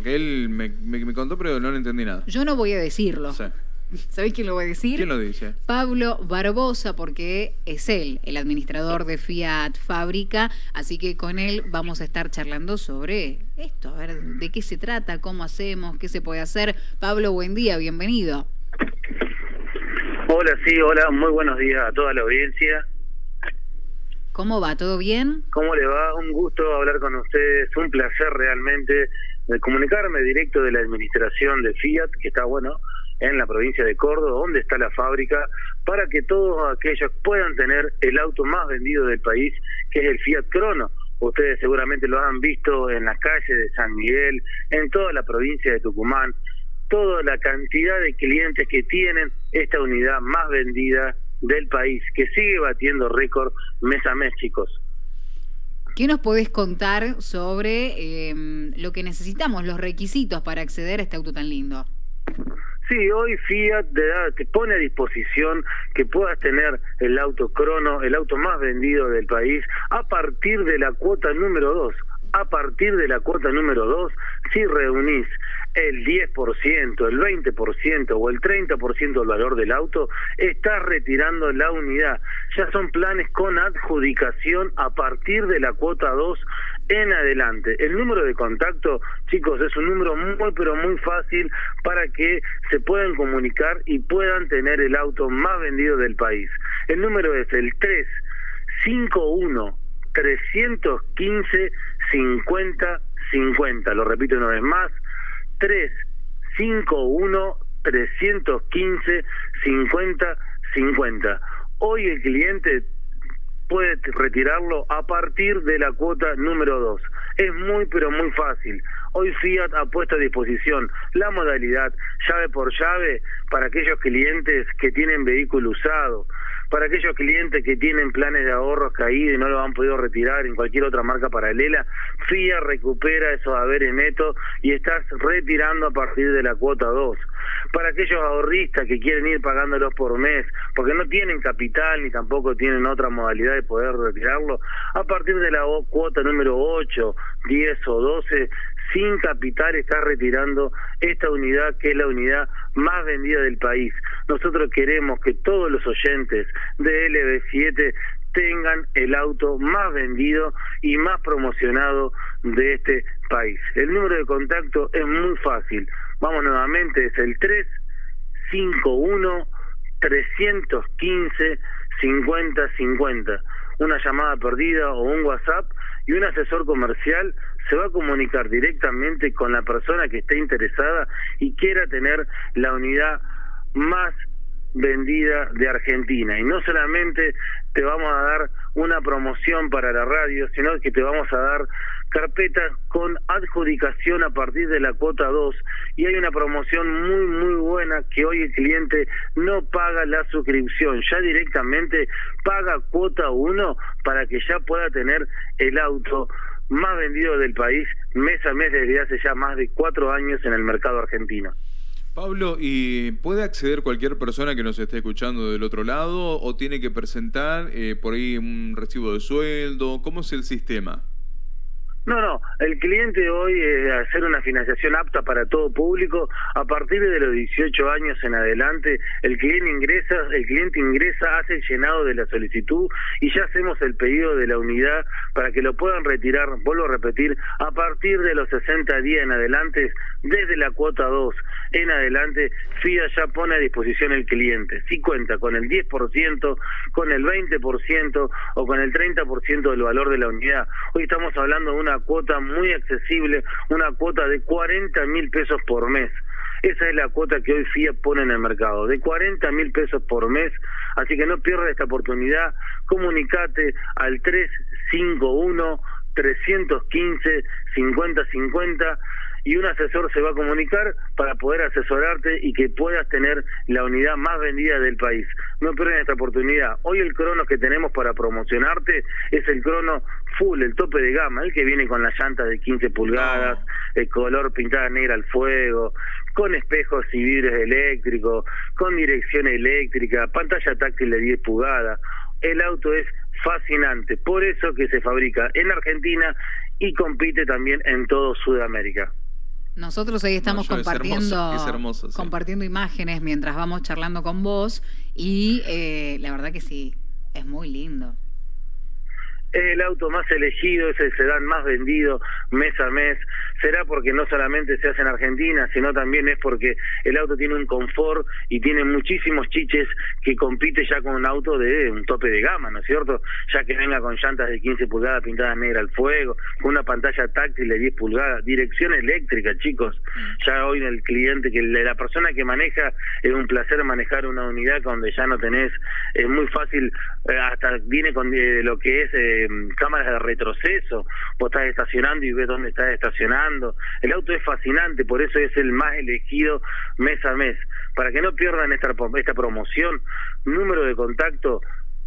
Porque él me, me- me contó, pero no le entendí nada. Yo no voy a decirlo. Sí. ¿Sabéis quién lo va a decir? ¿Quién lo dice? Pablo Barbosa, porque es él, el administrador de Fiat Fábrica, así que con él vamos a estar charlando sobre esto, a ver de qué se trata, cómo hacemos, qué se puede hacer. Pablo, buen día, bienvenido. Hola, sí, hola, muy buenos días a toda la audiencia. ¿Cómo va? ¿Todo bien? ¿Cómo le va? Un gusto hablar con ustedes, un placer realmente comunicarme directo de la administración de Fiat, que está, bueno, en la provincia de Córdoba, donde está la fábrica, para que todos aquellos puedan tener el auto más vendido del país, que es el Fiat Crono. Ustedes seguramente lo han visto en las calles de San Miguel, en toda la provincia de Tucumán, toda la cantidad de clientes que tienen esta unidad más vendida del país, que sigue batiendo récord mes a mes, chicos. ¿Qué nos podés contar sobre eh, lo que necesitamos, los requisitos para acceder a este auto tan lindo? Sí, hoy Fiat te, da- te pone a disposición que puedas tener el auto crono, el auto más vendido del país, a partir de la cuota número 2. A partir de la cuota número 2, si reunís el 10%, el 20% o el 30% del valor del auto, estás retirando la unidad. Ya son planes con adjudicación a partir de la cuota 2 en adelante. El número de contacto, chicos, es un número muy pero muy fácil para que se puedan comunicar y puedan tener el auto más vendido del país. El número es el 351 315 50 50. Lo repito una vez más. 351 315 50 50. Hoy el cliente puede retirarlo a partir de la cuota número 2. Es muy pero muy fácil. Hoy Fiat ha puesto a disposición la modalidad llave por llave para aquellos clientes que tienen vehículo usado, para aquellos clientes que tienen planes de ahorros caídos y no lo han podido retirar en cualquier otra marca paralela. Fiat recupera esos haberes netos y estás retirando a partir de la cuota 2 para aquellos ahorristas que quieren ir pagándolos por mes, porque no tienen capital ni tampoco tienen otra modalidad de poder retirarlo, a partir de la cuota número 8, 10 o 12, sin capital está retirando esta unidad que es la unidad más vendida del país. Nosotros queremos que todos los oyentes de LB7 tengan el auto más vendido y más promocionado de este país. El número de contacto es muy fácil. Vamos nuevamente, es el 351 315 5050. Una llamada perdida o un WhatsApp y un asesor comercial se va a comunicar directamente con la persona que esté interesada y quiera tener la unidad más vendida de Argentina. Y no solamente te vamos a dar una promoción para la radio, sino que te vamos a dar carpetas con adjudicación a partir de la cuota 2 y hay una promoción muy muy buena que hoy el cliente no paga la suscripción, ya directamente paga cuota 1 para que ya pueda tener el auto más vendido del país mes a mes desde hace ya más de cuatro años en el mercado argentino. Pablo, ¿y puede acceder cualquier persona que nos esté escuchando del otro lado o tiene que presentar eh, por ahí un recibo de sueldo? ¿Cómo es el sistema? No, no, el cliente hoy es hacer una financiación apta para todo público. A partir de los 18 años en adelante, el cliente ingresa, el cliente ingresa, hace el llenado de la solicitud y ya hacemos el pedido de la unidad para que lo puedan retirar, vuelvo a repetir, a partir de los 60 días en adelante, desde la cuota 2 en adelante, FIA ya pone a disposición el cliente. Si cuenta con el 10%, con el 20% o con el 30% del valor de la unidad. Hoy estamos hablando de una cuota muy accesible, una cuota de 40 mil pesos por mes. Esa es la cuota que hoy FIA pone en el mercado, de 40 mil pesos por mes. Así que no pierdas esta oportunidad. Comunicate al 351 315 5050 y un asesor se va a comunicar para poder asesorarte y que puedas tener la unidad más vendida del país. No pierdan esta oportunidad. Hoy el crono que tenemos para promocionarte es el crono full, el tope de gama, el que viene con las llantas de 15 pulgadas, el color pintada negra al fuego, con espejos y vidrios eléctricos, con dirección eléctrica, pantalla táctil de 10 pulgadas. El auto es fascinante, por eso que se fabrica en Argentina y compite también en todo Sudamérica. Nosotros ahí estamos No, yo- es compartiendo, hermoso, es hermoso, sí. compartiendo imágenes mientras vamos charlando con vos y eh, la verdad que sí, es muy lindo. Es el auto más elegido, es el sedán más vendido mes a mes. Será porque no solamente se hace en Argentina, sino también es porque el auto tiene un confort y tiene muchísimos chiches que compite ya con un auto de un tope de gama, ¿no es cierto? Ya que venga con llantas de 15 pulgadas pintadas negra al fuego, con una pantalla táctil de 10 pulgadas, dirección eléctrica, chicos. Ya hoy el cliente, que la persona que maneja, es un placer manejar una unidad donde ya no tenés, es muy fácil, hasta viene con eh, lo que es eh, cámaras de retroceso, vos estás estacionando y ves dónde estás estacionando. El auto es fascinante, por eso es el más elegido mes a mes. Para que no pierdan esta, esta promoción, número de contacto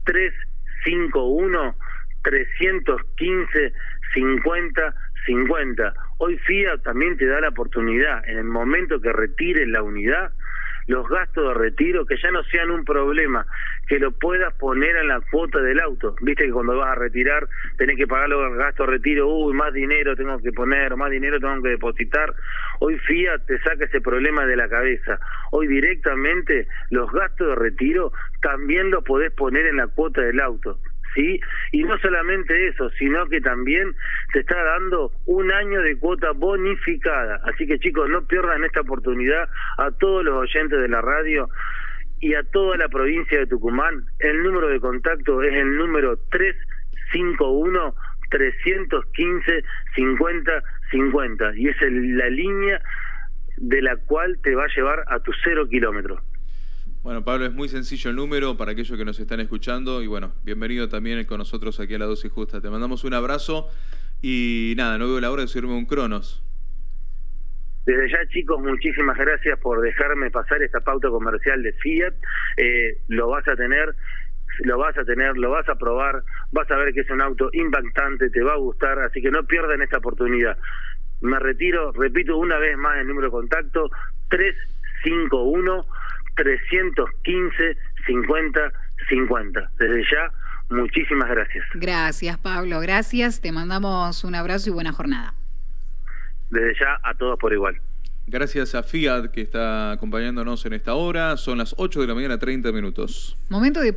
351 315 50 50. Hoy FIA también te da la oportunidad, en el momento que retires la unidad, los gastos de retiro que ya no sean un problema, que lo puedas poner en la cuota del auto. Viste que cuando vas a retirar tenés que pagar los gastos de retiro, uy, más dinero tengo que poner, más dinero tengo que depositar. Hoy FIA te saca ese problema de la cabeza. Hoy directamente los gastos de retiro también los podés poner en la cuota del auto. ¿Sí? Y no solamente eso, sino que también te está dando un año de cuota bonificada. Así que chicos, no pierdan esta oportunidad a todos los oyentes de la radio y a toda la provincia de Tucumán. El número de contacto es el número 351 315 50 50 y es el- la línea de la cual te va a llevar a tus cero kilómetros. Bueno, Pablo, es muy sencillo el número para aquellos que nos están escuchando y bueno, bienvenido también con nosotros aquí a la dosis justa. Te mandamos un abrazo y nada, no veo la hora de subirme un Cronos. Desde ya, chicos, muchísimas gracias por dejarme pasar esta pauta comercial de Fiat. Eh, lo vas a tener, lo vas a tener, lo vas a probar, vas a ver que es un auto impactante, te va a gustar, así que no pierdan esta oportunidad. Me retiro, repito una vez más el número de contacto, 351 315 50 50. Desde ya, muchísimas gracias. Gracias, Pablo, gracias. Te mandamos un abrazo y buena jornada. Desde ya, a todos por igual. Gracias a Fiat que está acompañándonos en esta hora. Son las 8 de la mañana, 30 minutos. Momento de